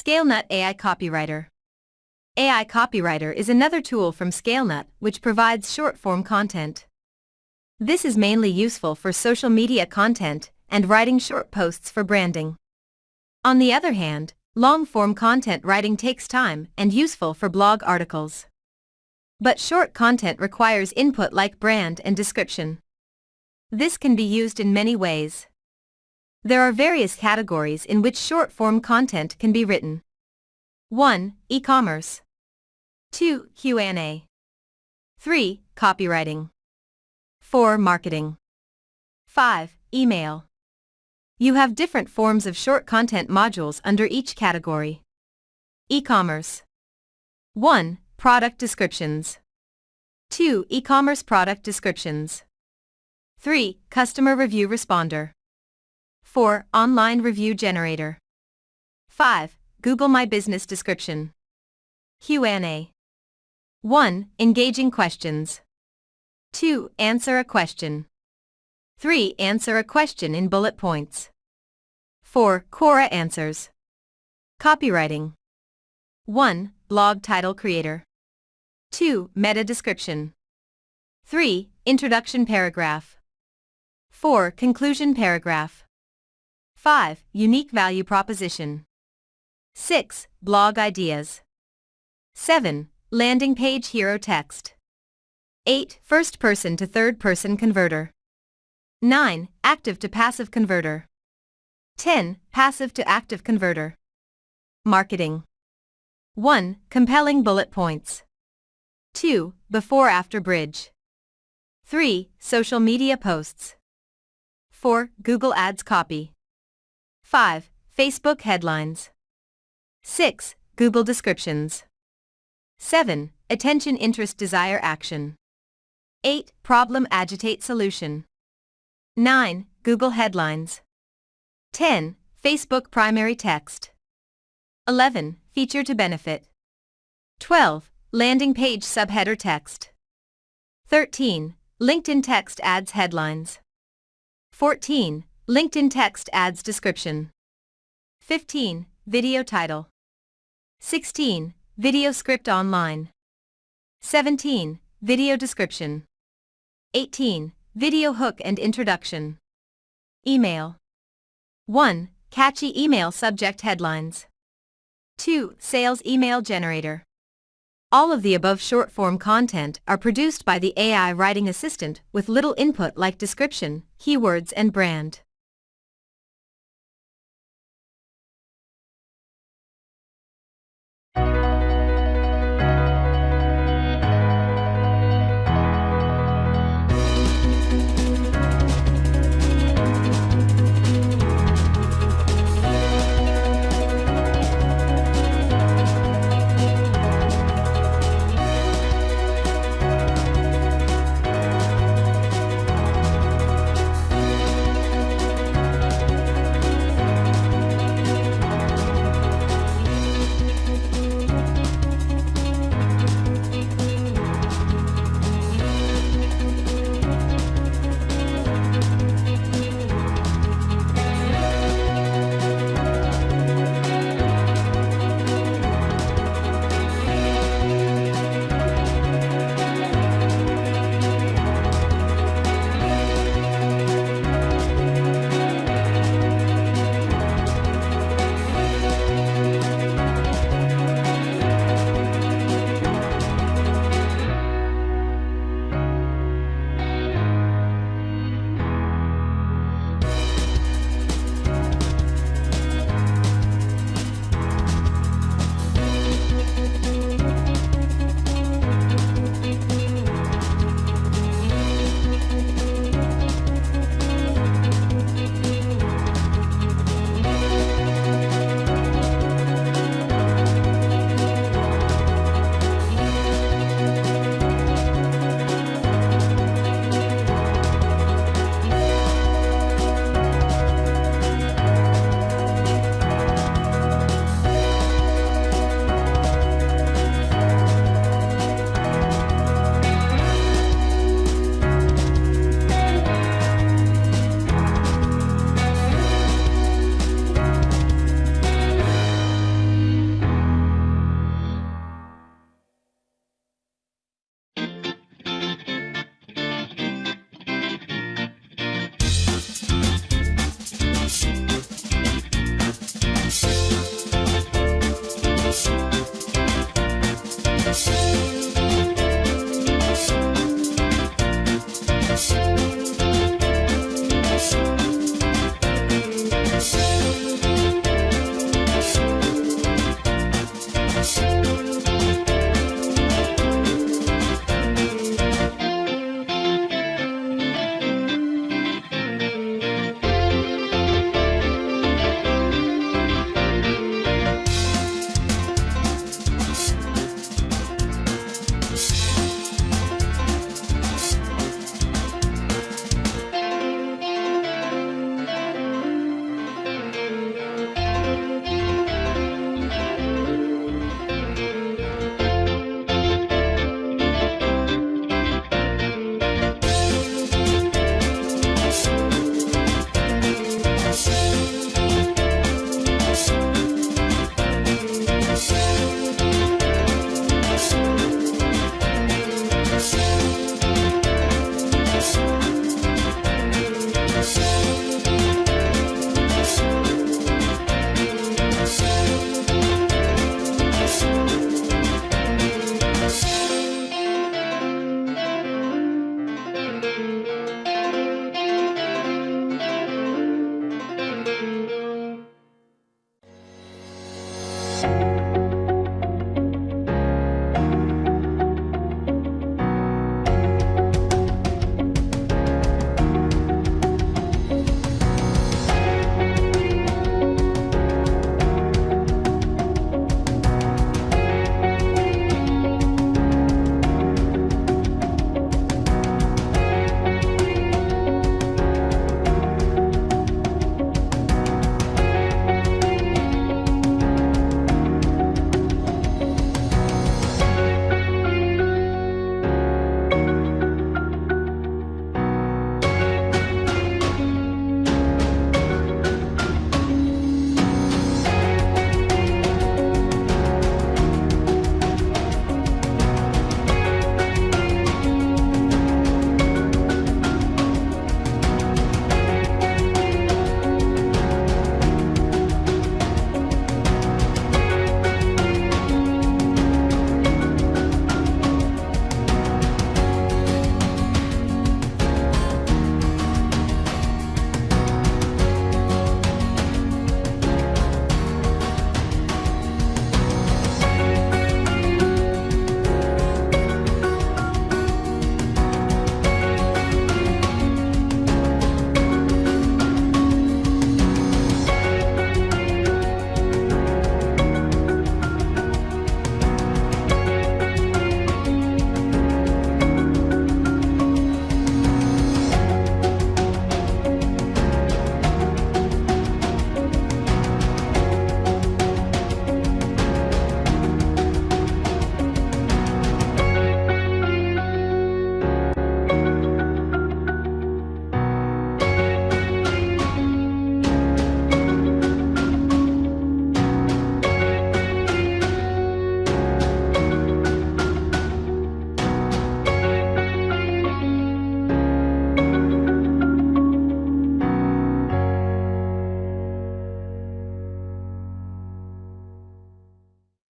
ScaleNut AI Copywriter AI Copywriter is another tool from ScaleNut which provides short-form content. This is mainly useful for social media content and writing short posts for branding. On the other hand, long-form content writing takes time and useful for blog articles. But short content requires input like brand and description. This can be used in many ways. There are various categories in which short-form content can be written. 1. E-commerce 2. Q&A 3. Copywriting 4. Marketing 5. Email You have different forms of short content modules under each category. E-commerce 1. Product descriptions 2. E-commerce product descriptions 3. Customer review responder 4. Online review generator 5. Google My Business description Q&A 1. Engaging questions 2. Answer a question 3. Answer a question in bullet points 4. Quora answers Copywriting 1. Blog title creator 2. Meta description 3. Introduction paragraph 4. Conclusion paragraph 5. Unique value proposition 6. Blog ideas 7. Landing page hero text 8. First person to third person converter 9. Active to passive converter 10. Passive to active converter Marketing 1. Compelling bullet points 2. Before-after bridge 3. Social media posts 4. Google Ads copy 5. Facebook headlines 6. Google descriptions 7. Attention interest desire action 8. Problem agitate solution 9. Google headlines 10. Facebook primary text 11. Feature to benefit 12. Landing page subheader text 13. LinkedIn text ads headlines 14. LinkedIn text ads description 15. Video title 16. Video script online 17. Video description 18. Video hook and introduction Email 1. Catchy email subject headlines 2. Sales email generator all of the above short-form content are produced by the AI writing assistant with little input like description, keywords and brand. you. Podcast.